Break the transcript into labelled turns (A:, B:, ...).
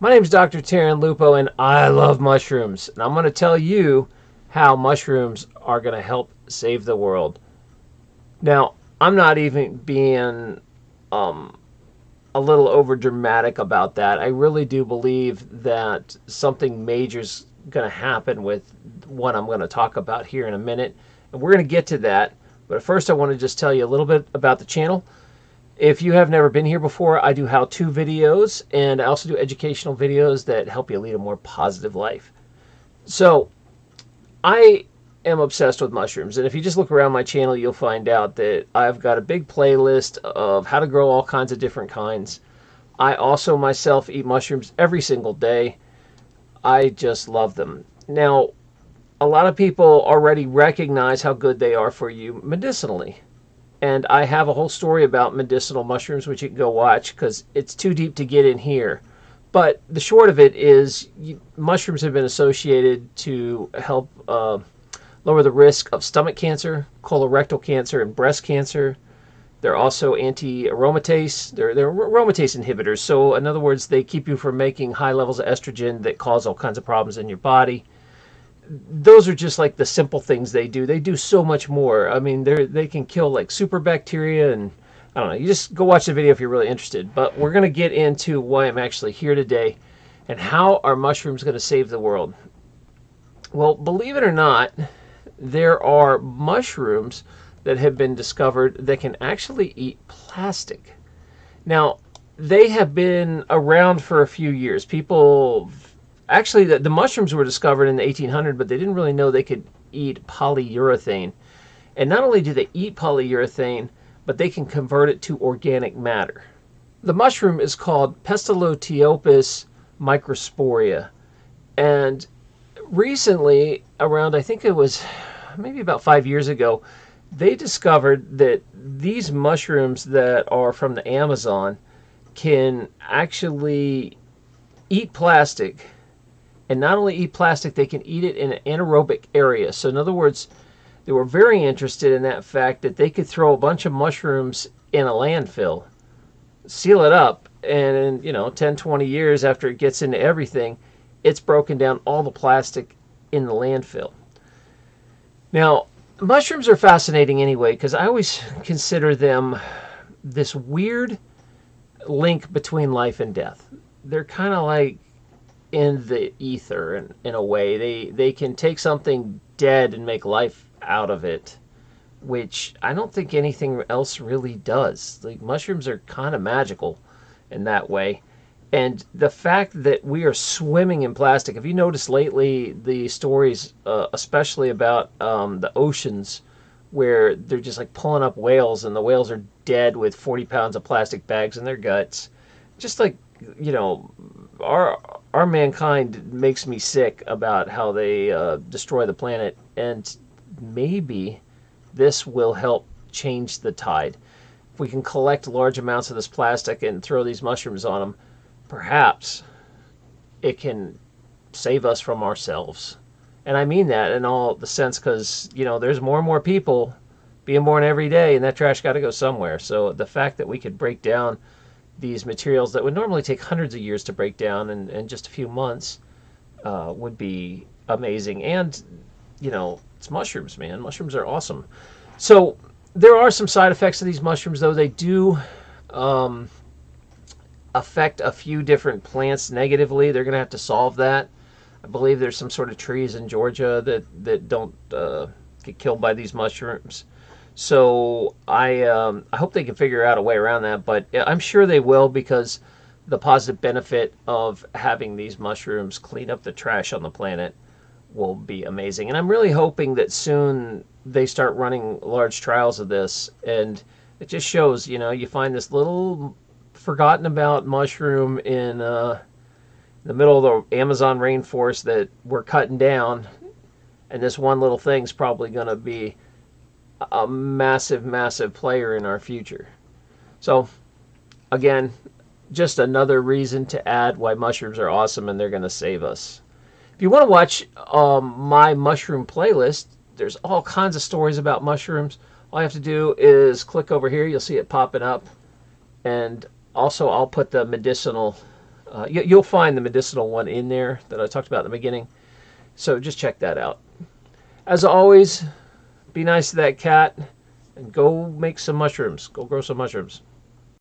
A: My name is Dr. Taryn Lupo, and I love mushrooms. And I'm going to tell you how mushrooms are going to help save the world. Now, I'm not even being um, a little over dramatic about that. I really do believe that something major is going to happen with what I'm going to talk about here in a minute. And we're going to get to that. But first, I want to just tell you a little bit about the channel. If you have never been here before, I do how-to videos and I also do educational videos that help you lead a more positive life. So, I am obsessed with mushrooms. And if you just look around my channel, you'll find out that I've got a big playlist of how to grow all kinds of different kinds. I also myself eat mushrooms every single day. I just love them. Now, a lot of people already recognize how good they are for you medicinally. And I have a whole story about medicinal mushrooms, which you can go watch because it's too deep to get in here. But the short of it is, mushrooms have been associated to help uh, lower the risk of stomach cancer, colorectal cancer, and breast cancer. They're also anti-aromatase. They're, they're aromatase inhibitors. So in other words, they keep you from making high levels of estrogen that cause all kinds of problems in your body. Those are just like the simple things they do. They do so much more. I mean, they they can kill like super bacteria and I don't know. You just go watch the video if you're really interested. But we're going to get into why I'm actually here today and how are mushrooms going to save the world. Well, believe it or not, there are mushrooms that have been discovered that can actually eat plastic. Now, they have been around for a few years. People, actually, the, the mushrooms were discovered in the 1800s, but they didn't really know they could eat polyurethane. And not only do they eat polyurethane, but they can convert it to organic matter. The mushroom is called Pestalotiopsis microsporia. And recently, around I think it was maybe about five years ago, they discovered that these mushrooms that are from the Amazon can actually eat plastic. And not only eat plastic, they can eat it in an anaerobic area. So, in other words, they were very interested in that fact that they could throw a bunch of mushrooms in a landfill, seal it up, and in, you know, 10, 20 years after it gets into everything, it's broken down all the plastic in the landfill. Now, mushrooms are fascinating anyway because I always consider them this weird link between life and death. They're kind of like in the ether in, in a way. They they can take something dead and make life out of it, which I don't think anything else really does. Like mushrooms are kind of magical in that way. And the fact that we are swimming in plastic, have you noticed lately the stories, uh, especially about um, the oceans, where they're just like pulling up whales and the whales are dead with 40 pounds of plastic bags in their guts? Just like, you know, our, our mankind makes me sick about how they uh, destroy the planet. And maybe this will help change the tide. If we can collect large amounts of this plastic and throw these mushrooms on them, perhaps it can save us from ourselves. And I mean that in all the sense because, you know, there's more and more people being born every day and that trash got to go somewhere. So the fact that we could break down these materials that would normally take hundreds of years to break down in, in just a few months uh, would be amazing. And, you know, it's mushrooms, man. Mushrooms are awesome. So there are some side effects of these mushrooms, though. They do um, affect a few different plants negatively. They're going to have to solve that. I believe there's some sort of trees in Georgia that that don't uh, get killed by these mushrooms. So I um, I hope they can figure out a way around that. But I'm sure they will because the positive benefit of having these mushrooms clean up the trash on the planet will be amazing. And I'm really hoping that soon they start running large trials of this and it just shows, you know, you find this little forgotten about mushroom in uh, the middle of the Amazon rainforest that we're cutting down, and this one little thing's probably going to be a massive, massive player in our future. So, again, just another reason to add why mushrooms are awesome and they're going to save us. If you want to watch um, my mushroom playlist, there's all kinds of stories about mushrooms. All you have to do is click over here. You'll see it popping up. And also, I'll put the medicinal Uh, you, you'll find the medicinal one in there that I talked about in the beginning. So just check that out. As always, be nice to that cat and go make some mushrooms. Go grow some mushrooms.